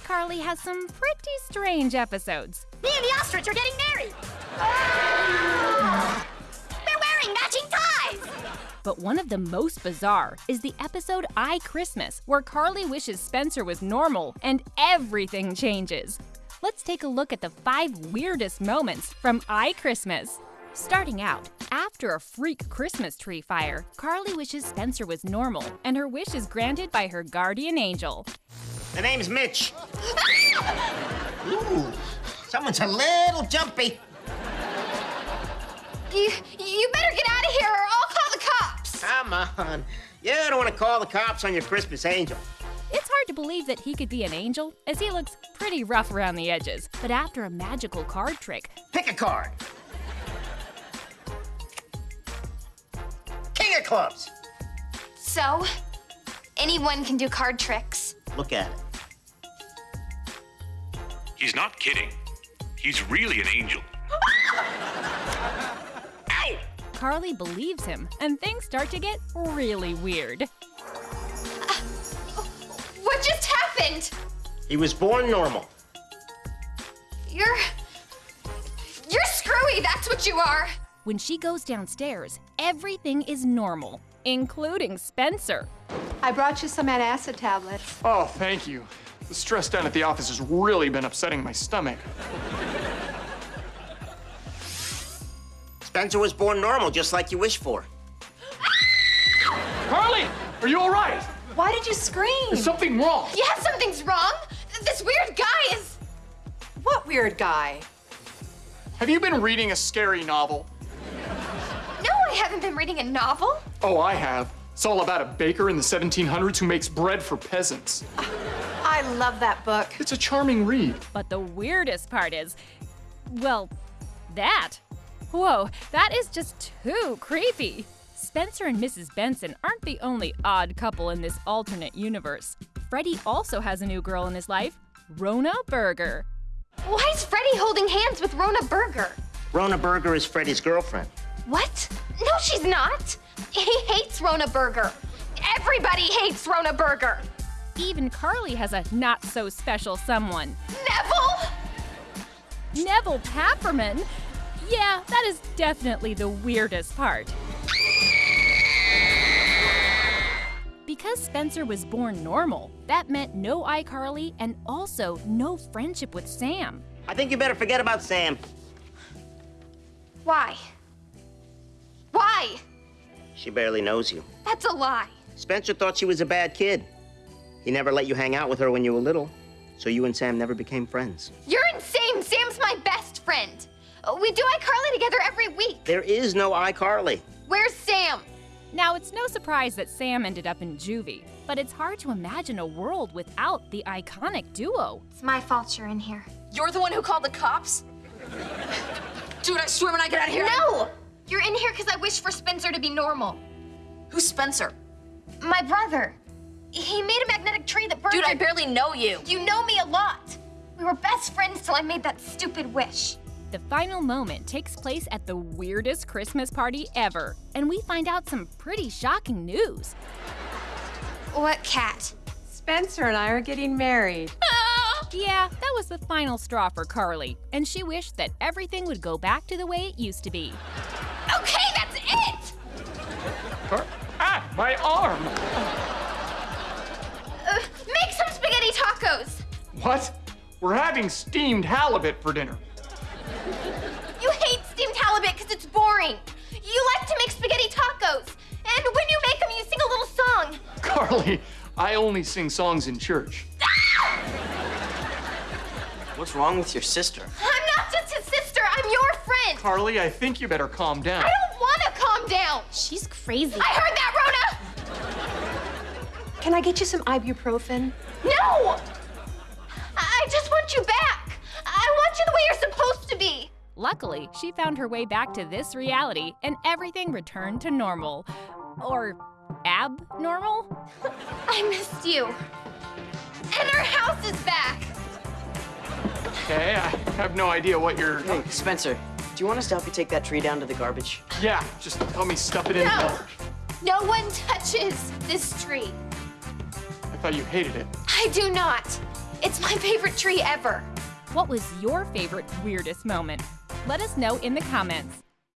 iCarly has some pretty strange episodes. Me and the ostrich are getting married. Ah! We're wearing matching ties. But one of the most bizarre is the episode iChristmas, where Carly wishes Spencer was normal and everything changes. Let's take a look at the five weirdest moments from iChristmas. Starting out, after a freak Christmas tree fire, Carly wishes Spencer was normal, and her wish is granted by her guardian angel. The name's Mitch. Ooh, someone's a little jumpy. You, you better get out of here or I'll call the cops. Come on. You don't want to call the cops on your Christmas angel. It's hard to believe that he could be an angel, as he looks pretty rough around the edges. But after a magical card trick, Pick a card. King of clubs. So, anyone can do card tricks. Look at it. He's not kidding. He's really an angel. Ow! Carly believes him, and things start to get really weird. Uh, what just happened? He was born normal. You're. You're screwy, that's what you are. When she goes downstairs, everything is normal, including Spencer. I brought you some antacid tablets. Oh, thank you. The stress down at the office has really been upsetting my stomach. Spencer was born normal, just like you wish for. Carly, are you all right? Why did you scream? Is something wrong? Yeah, something's wrong. This weird guy is. What weird guy? Have you been reading a scary novel? No, I haven't been reading a novel. Oh, I have. It's all about a baker in the 1700s who makes bread for peasants. I love that book. It's a charming read. But the weirdest part is, well, that. Whoa, that is just too creepy. Spencer and Mrs. Benson aren't the only odd couple in this alternate universe. Freddie also has a new girl in his life, Rona Berger. Why is Freddie holding hands with Rona Berger? Rona Berger is Freddie's girlfriend. What? No, she's not. He hates Rona Berger. Everybody hates Rona Berger. Even Carly has a not so special someone, Neville? Neville Papperman. Yeah, that is definitely the weirdest part. Because Spencer was born normal, that meant no iCarly and also no friendship with Sam. I think you better forget about Sam. Why? Why? She barely knows you. That's a lie. Spencer thought she was a bad kid. He never let you hang out with her when you were little, so you and Sam never became friends. You're insane. Sam's my best friend. We do iCarly together every week. There is no iCarly. Where's Sam? Now, it's no surprise that Sam ended up in juvie, but it's hard to imagine a world without the iconic duo. It's my fault you're in here. You're the one who called the cops? Dude, I swear when I get out of here. No! You're in here because I wish for Spencer to be normal. Who's Spencer? My brother. He made a magnetic tree that burned. Dude, I barely know you. You know me a lot. We were best friends till I made that stupid wish. The final moment takes place at the weirdest Christmas party ever, and we find out some pretty shocking news. What cat? Spencer and I are getting married. Yeah, that was the final straw for Carly, and she wished that everything would go back to the way it used to be. My arm! Uh, make some spaghetti tacos! What? We're having steamed halibut for dinner. You hate steamed halibut because it's boring. You like to make spaghetti tacos. And when you make them, you sing a little song. Carly, I only sing songs in church. What's wrong with your sister? I'm not just his sister, I'm your friend. Carly, I think you better calm down. I don't want to calm down. She's crazy. I heard that, Rhoda. Can I get you some ibuprofen? No! I just want you back. I want you the way you're supposed to be. Luckily, she found her way back to this reality, and everything returned to normal. Or abnormal? I missed you. And our house is back. Okay, I have no idea what you're. Hey, Spencer, do you want us to help you take that tree down to the garbage? Yeah, just help me stuff it in. No. the- No one touches this tree. I thought you hated it. I do not. It's my favorite tree ever. What was your favorite weirdest moment? Let us know in the comments.